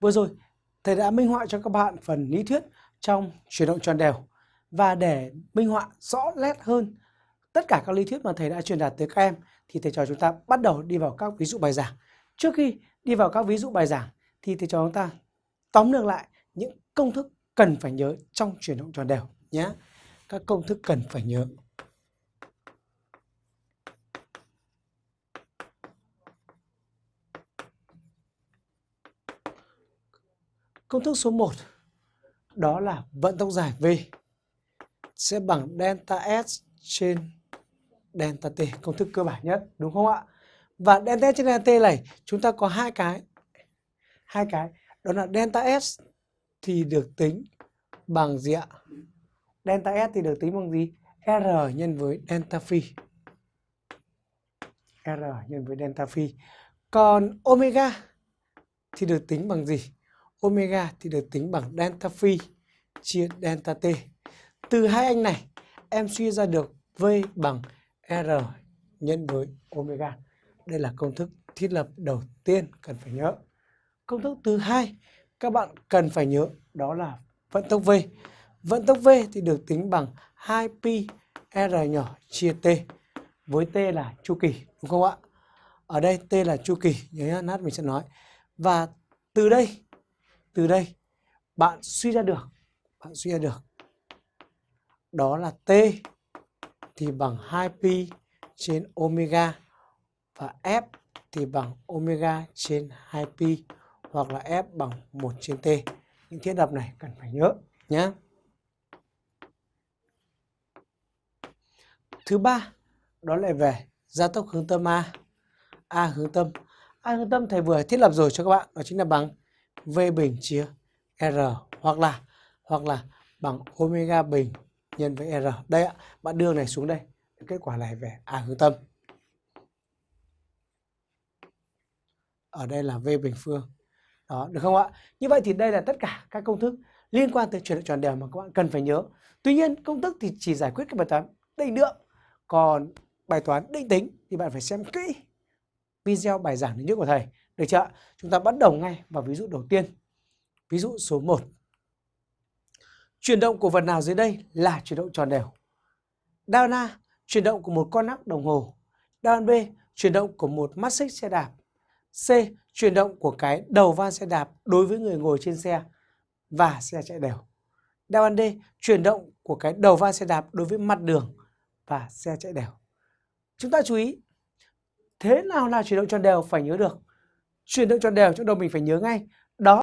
Vừa rồi, thầy đã minh họa cho các bạn phần lý thuyết trong chuyển động tròn đều. Và để minh họa rõ nét hơn tất cả các lý thuyết mà thầy đã truyền đạt tới các em thì thầy trò chúng ta bắt đầu đi vào các ví dụ bài giảng. Trước khi đi vào các ví dụ bài giảng thì thầy trò chúng ta tóm lược lại những công thức cần phải nhớ trong chuyển động tròn đều nhé. Các công thức cần phải nhớ. Công thức số 1 đó là vận tốc dài V sẽ bằng delta S trên delta T, công thức cơ bản nhất, đúng không ạ? Và delta S trên delta T này chúng ta có hai cái. Hai cái, đó là delta S thì được tính bằng gì ạ? Delta S thì được tính bằng gì? R nhân với delta phi. R nhân với delta phi. Còn omega thì được tính bằng gì? Omega thì được tính bằng delta phi chia delta t. Từ hai anh này, em suy ra được V bằng R nhân với omega. Đây là công thức thiết lập đầu tiên cần phải nhớ. Công thức thứ hai các bạn cần phải nhớ đó là vận tốc V. Vận tốc V thì được tính bằng 2pi R nhỏ chia T. Với T là chu kỳ, đúng không ạ? Ở đây T là chu kỳ, nhớ nát mình sẽ nói. Và từ đây, từ đây bạn suy ra được, bạn suy ra được đó là T thì bằng 2pi trên omega và F thì bằng omega trên 2pi hoặc là F bằng 1 trên T. Những thiết lập này cần phải nhớ nhé. Thứ ba đó lại về gia tốc hướng tâm A. A hướng tâm. A hướng tâm thầy vừa thiết lập rồi cho các bạn, đó chính là bằng V bình chia R hoặc là hoặc là bằng omega bình nhân với R. Đây ạ, bạn đưa này xuống đây. Kết quả này về A hướng tâm. Ở đây là V bình phương. Đó, được không ạ? Như vậy thì đây là tất cả các công thức liên quan tới chuyển động tròn đều mà các bạn cần phải nhớ. Tuy nhiên, công thức thì chỉ giải quyết các bài toán định lượng. Còn bài toán định tính thì bạn phải xem kỹ video bài giảng thứ nhất của thầy. Được chưa? Chúng ta bắt đầu ngay vào ví dụ đầu tiên. Ví dụ số 1. Chuyển động của vật nào dưới đây là chuyển động tròn đều? Đao A. Chuyển động của một con nắp đồng hồ. Đao B. Chuyển động của một mắt xích xe đạp. C. Chuyển động của cái đầu van xe đạp đối với người ngồi trên xe và xe chạy đều. Đáp án D. Chuyển động của cái đầu van xe đạp đối với mặt đường và xe chạy đều. Chúng ta chú ý, thế nào là chuyển động tròn đều phải nhớ được. Chuyển động tròn đều trong đầu mình phải nhớ ngay,